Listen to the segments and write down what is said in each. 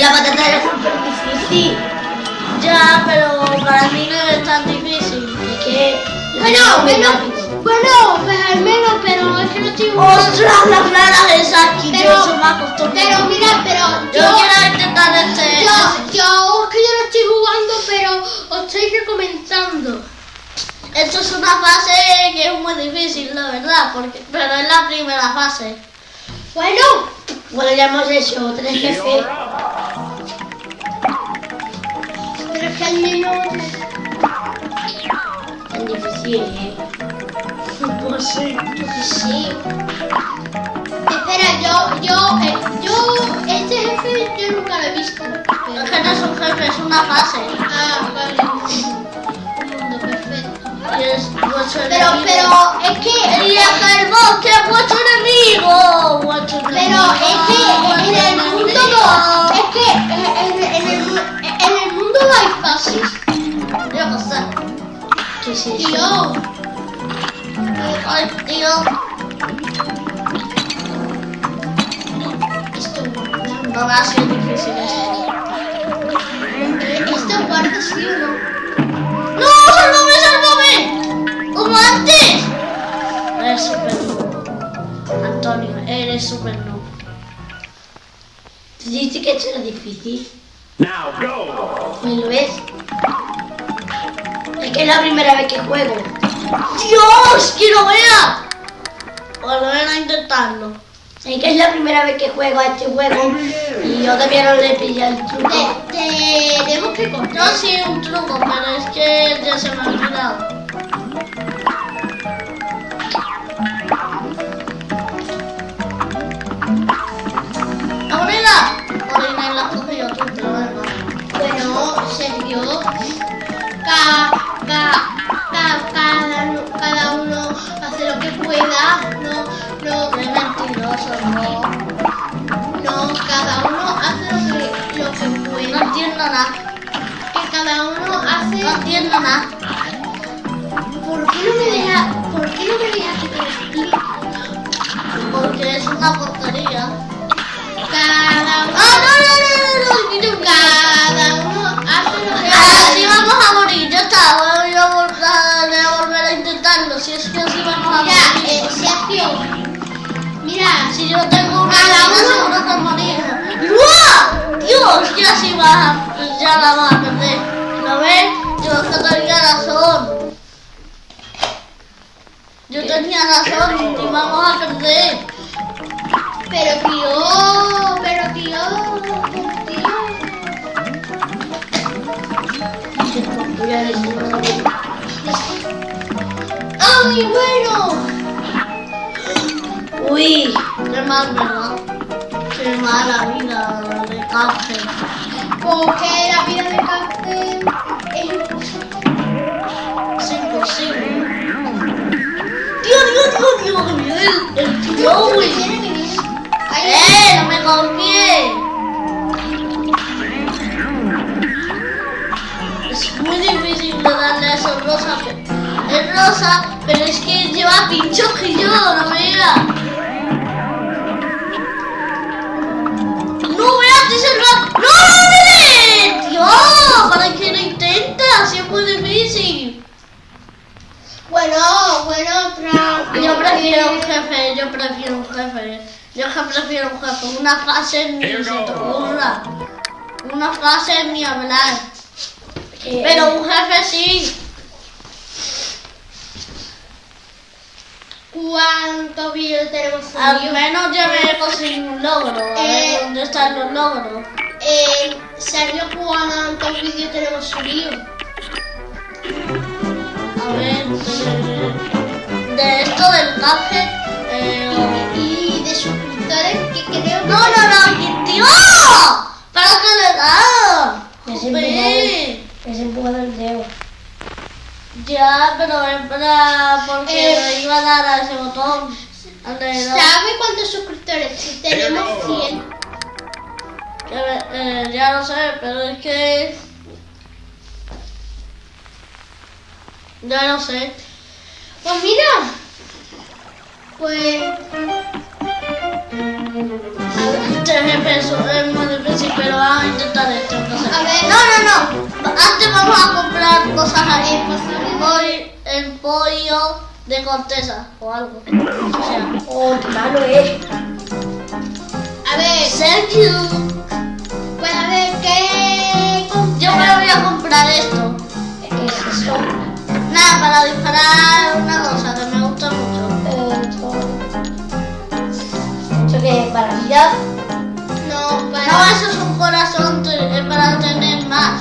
la patata era súper difícil. Ya, pero para mí no es tan difícil. Es que... Bueno, bueno, bueno, pues al menos, pero es que no estoy jugando. ¡Ostras, la clara aquí! Pero- se me ha costado. Pero mira, pero Yo yo, quiero intentar este... yo, yo, es que yo no estoy jugando, pero os estoy recomendando. Esto es una fase que es muy difícil, la verdad, porque, pero es la primera fase. Bueno, Bueno, ya hemos hecho tres jefes pero que al menos... Tan difícil, ¿eh? No puede ser, yo que sé. Espera, yo, yo, eh, yo, este jefe yo nunca lo he visto. Pero... Es que no es un jefe, es una fase. Ah, vale. Un mundo perfecto. Pero, pero, es que... Y la carbón, que es vuestro enemigo. Pero es que en el mundo 2... fases. Yo no sé. ¿Qué es eso? Tío, Ay, tío. esto No va a ser difícil esto. esto guarda sí o no. ¡No! ¡Sálvame, sálvame! ¡Como antes! Eres super noob. Antonio, eres super noob. ¿Tú dices que esto era difícil? Now go! Pues lo es. Es que es la primera vez que juego. ¡Dios! ¡Quiero ver! Volver a intentarlo. Es que es la primera vez que juego a este juego y yo todavía no le pillé el truco. Te- Tenemos que Yo cortar. sí un truco, pero es que ya se me ha olvidado. ¡Aurela! Hace. No entiendo nada. ¿Por qué no me deja, por qué no me dejas que te? Porque es una porquería. Cada uno, ¡Ah, no, no, no, no! no, cada uno hace lo que Así hace. vamos a morir, ya está. Voy a volver a, volver a intentarlo. Si es que así vamos a Mira, morir. eh, Sergio, mira, Si yo tengo una uno- seguro que morir. ¡Uah! Dios, ya sí va, ya la vamos a tenía razón y vamos a perder. pero tío, pero tío, tío. Voy a decir, ¡Ay, bueno! Uy, Qué mal, ¿verdad? Qué mala vida de cáncer. Porque la vida de cáncer es imposible. Dios, Dios, Dios, Dios, el, el tío, ¿Qué güey. que ¡Eh! ¡No me confié! Es muy difícil darle a eso rosa. que- Es rosa, pero es que lleva pinchos que yo, no vea. ¡No veas que se va! ¡No, no, no! ¡Dios! ¿Para qué lo intentas? Es muy difícil. Bueno, bueno, otra. Yo prefiero un jefe, yo prefiero un jefe. Yo que prefiero un jefe. Una frase ni se te ocurra. Una frase ni hablar. eh, Pero un jefe sí. ¿Cuántos vídeos tenemos Al menos ya me he conseguido un logro. A ver Eh. dónde están los logros. Eh, Sergio, ¿cuántos vídeos tenemos subidos? A ver, de, de esto del café. Eh, Y de suscriptores que creo que... no, no, no, tío. ¿Para qué le da? Me has empujado, el dedo. Ya, pero es para porque Eh. le iba a dar a ese botón. ¿Sabe cuántos suscriptores? Si tenemos 100. Que, eh, ya lo sé, pero es que... Ya lo sé. Pues mira. Pues... Jefe es, es muy difícil, pero vamos a intentar esto. No, sé. A ver. no, no, no. Antes vamos a comprar cosas ahí. Voy el pollo de corteza o algo. O sea, Oh, qué malo es. A ver, Sergio. Para disparar una cosa que me gusta mucho. Esto... ¿Eso qué es? ¿Para vida? No, para... No, eso es un corazón es para tener más.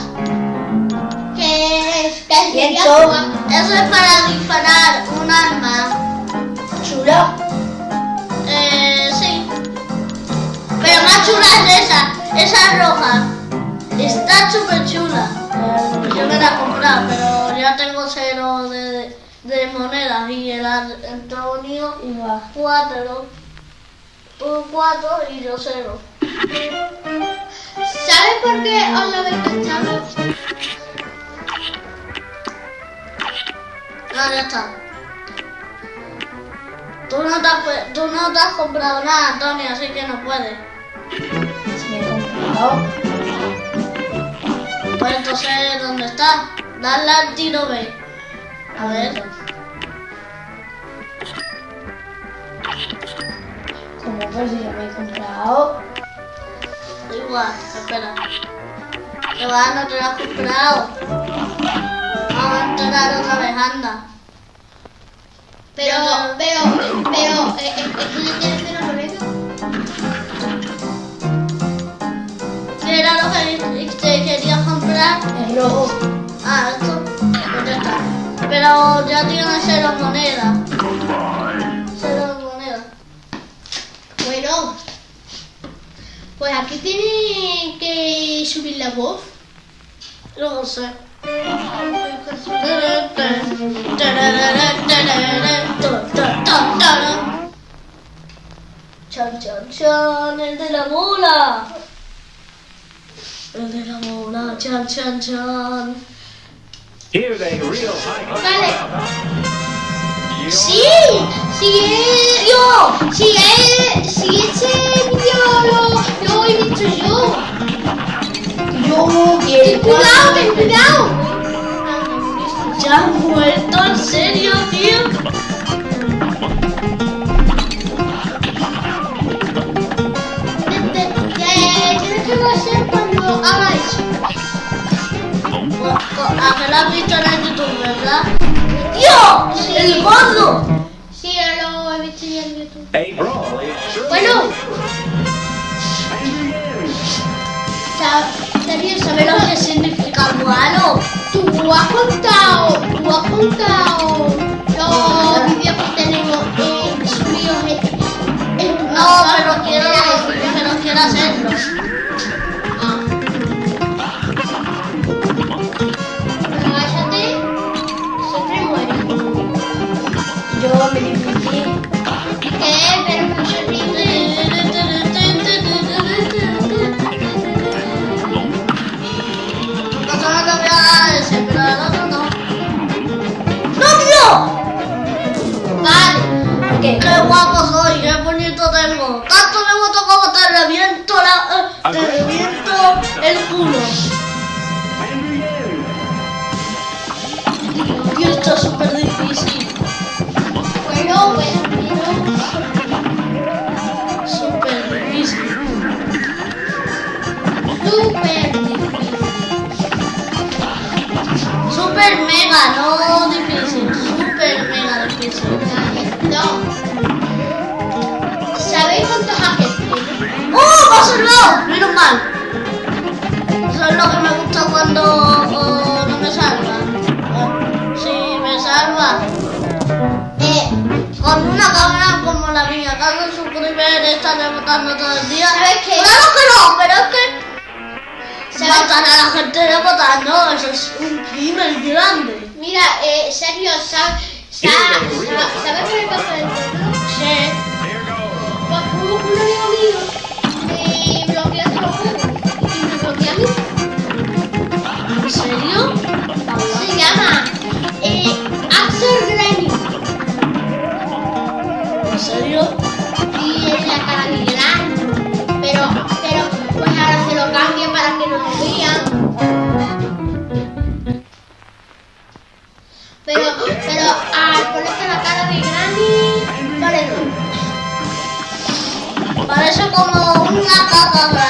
¿Qué es? ¿Qué es? Eso es para disparar un arma. ¿Chula? Eh, sí. Pero más chula es esa. Esa es roja. Está súper chula. Eh, Yo me la he comprado, pero ya tengo cero de, de monedas y el Antonio va. cuatro. Tú cuatro y yo cero. ¿Sabes por qué os lo habéis cachado? Ah, ya está. Tú no, te has, tú no te has comprado nada, Antonio, así que no puedes. Si me he comprado. Pues entonces, ¿dónde está? Dale al tiro B. A ver. Como pues si yo me he comprado. Igual, espera. Va, no te lo has comprado. Vamos a entrar otra vez, anda. Pero, pero, pero, eh, eh, ¿esto ya tiene cero moneda? ¿Qué era lo que te querías comprar? El rojo. Ah, esto. Pues ya está. Pero ya tienes cero monedas. Cero monedas. Bueno, pues aquí tiene que subir la voz. Luego sé. Chan, chan, chan, el de la bola. El de la bola, chan, chan, chan. Here's a real high Vale. You Sí, sí es, yo, sí es, sí ese vídeo lo, lo he visto yo. Yo Ten quiero. cuidado, ten cuidado. ¿Ya has muerto? ¿En serio, tío? ¡El gordo! Sí, lo he visto yo en YouTube. Bueno, ¿Sabes ¿sabes lo que significa guano? Tú has contado, tú has contado mega, no difícil. Súper mega difícil. No. ¿Sabéis cuántos hackers tiene? ¡Oh! ¡Me ha salvado! Menos mal. Eso es lo que me gusta cuando oh, no me salva. Sí, me salva. Eh, Con una cámara como la mía, hace suscribir está rebotando todo el día. ¿Sabes qué? Claro que no, pero es que matar a la gente rebotando, eso es un crimen grande. Mira, eh, serio, ¿sabes? ¿Sabes ¿sabes qué me pasó Baba,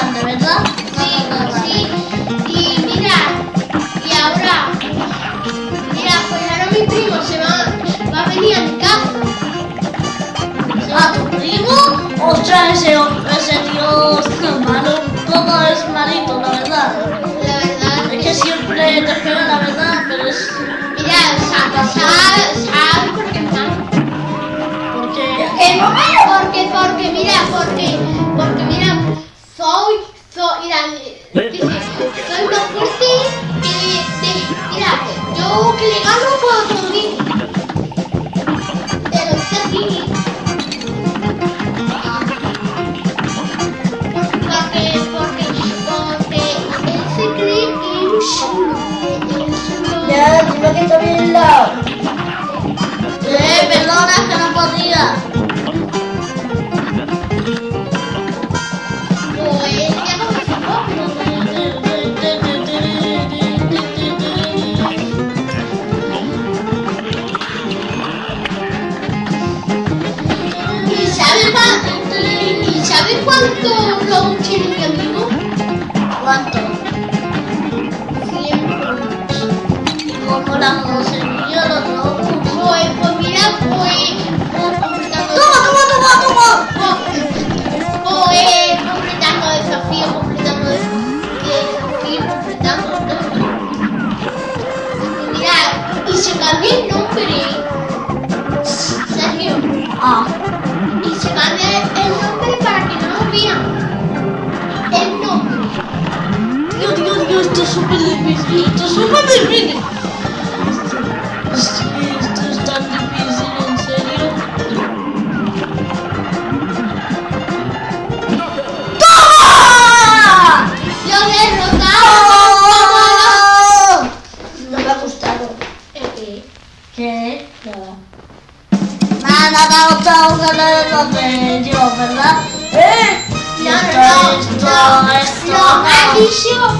¿verdad? ¡Eh!